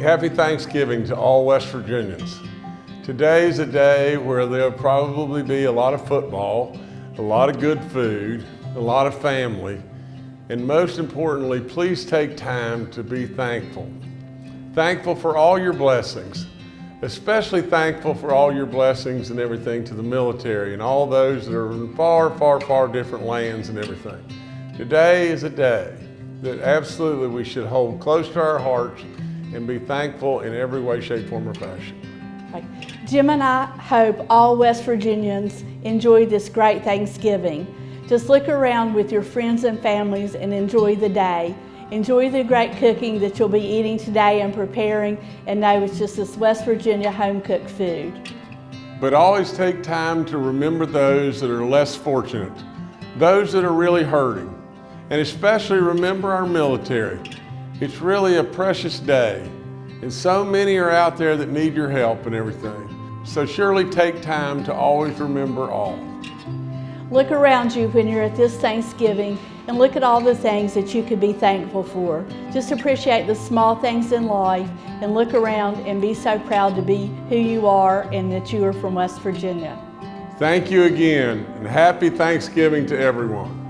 Happy Thanksgiving to all West Virginians. Today is a day where there'll probably be a lot of football, a lot of good food, a lot of family, and most importantly, please take time to be thankful. Thankful for all your blessings, especially thankful for all your blessings and everything to the military and all those that are in far, far, far different lands and everything. Today is a day that absolutely we should hold close to our hearts and be thankful in every way, shape, form, or fashion. Jim and I hope all West Virginians enjoy this great Thanksgiving. Just look around with your friends and families and enjoy the day. Enjoy the great cooking that you'll be eating today and preparing and know it's just this West Virginia home cooked food. But always take time to remember those that are less fortunate, those that are really hurting, and especially remember our military. It's really a precious day, and so many are out there that need your help and everything. So surely take time to always remember all. Look around you when you're at this Thanksgiving and look at all the things that you could be thankful for. Just appreciate the small things in life and look around and be so proud to be who you are and that you are from West Virginia. Thank you again, and happy Thanksgiving to everyone.